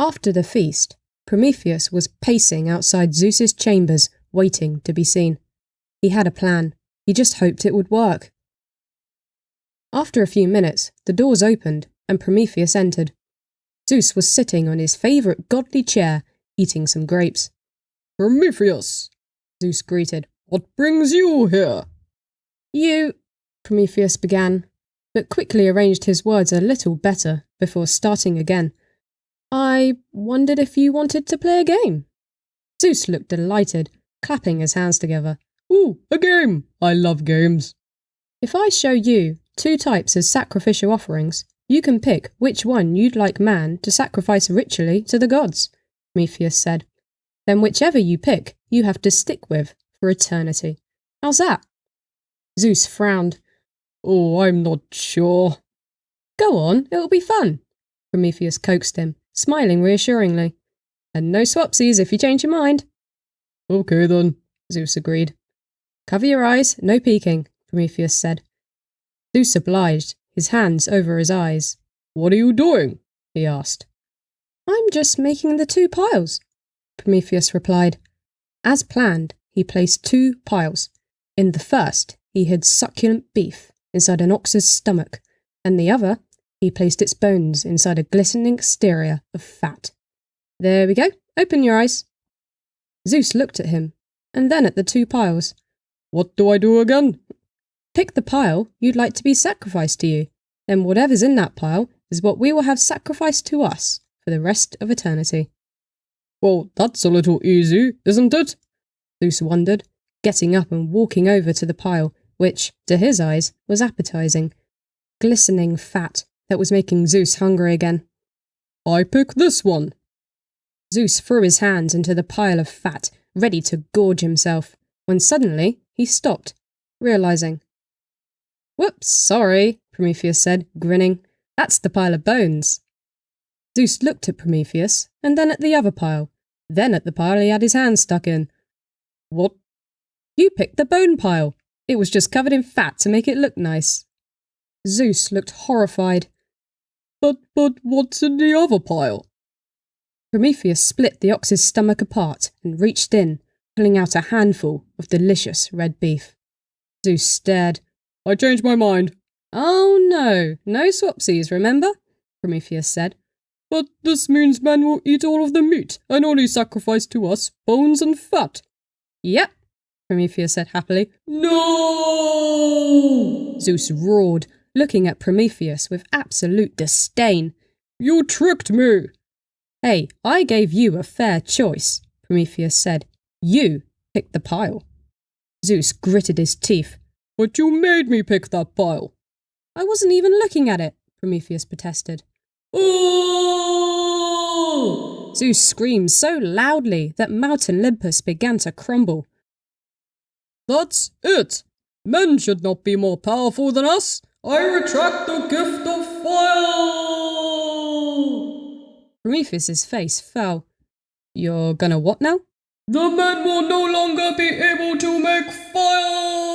After the feast, Prometheus was pacing outside Zeus's chambers, waiting to be seen. He had a plan. He just hoped it would work. After a few minutes, the doors opened and Prometheus entered. Zeus was sitting on his favourite godly chair, eating some grapes. Prometheus, Zeus greeted. What brings you here? You, Prometheus began, but quickly arranged his words a little better before starting again. I wondered if you wanted to play a game. Zeus looked delighted, clapping his hands together. Ooh, a game! I love games. If I show you two types of sacrificial offerings, you can pick which one you'd like man to sacrifice ritually to the gods, Prometheus said. Then whichever you pick, you have to stick with for eternity. How's that? Zeus frowned. Oh, I'm not sure. Go on, it'll be fun. Prometheus coaxed him, smiling reassuringly. And no swapsies if you change your mind. Okay then, Zeus agreed. Cover your eyes, no peeking, Prometheus said. Zeus obliged, his hands over his eyes. What are you doing? he asked. I'm just making the two piles, Prometheus replied. As planned, he placed two piles. In the first, he hid succulent beef inside an ox's stomach, and the other, he placed its bones inside a glistening exterior of fat. There we go. Open your eyes. Zeus looked at him, and then at the two piles. What do I do again? Pick the pile you'd like to be sacrificed to you. Then whatever's in that pile is what we will have sacrificed to us for the rest of eternity. Well, that's a little easy, isn't it? Zeus wondered, getting up and walking over to the pile, which, to his eyes, was appetizing. Glistening fat that was making Zeus hungry again. I pick this one. Zeus threw his hands into the pile of fat, ready to gorge himself, when suddenly he stopped, realizing. Whoops, sorry, Prometheus said, grinning. That's the pile of bones. Zeus looked at Prometheus, and then at the other pile, then at the pile he had his hand stuck in. What? You picked the bone pile. It was just covered in fat to make it look nice. Zeus looked horrified. But, but what's in the other pile? Prometheus split the ox's stomach apart and reached in, pulling out a handful of delicious red beef. Zeus stared. I changed my mind. Oh no, no swapsies, remember? Prometheus said. But this means men will eat all of the meat and only sacrifice to us bones and fat. Yep, Prometheus said happily. No! Zeus roared, looking at Prometheus with absolute disdain. You tricked me! Hey, I gave you a fair choice, Prometheus said. You picked the pile. Zeus gritted his teeth. But you made me pick that pile. I wasn't even looking at it, Prometheus protested. Oh! Zeus screamed so loudly that Mount Olympus began to crumble. That's it! Men should not be more powerful than us! I retract the gift of fire! Prometheus's face fell. You're gonna what now? The men will no longer be able to make fire!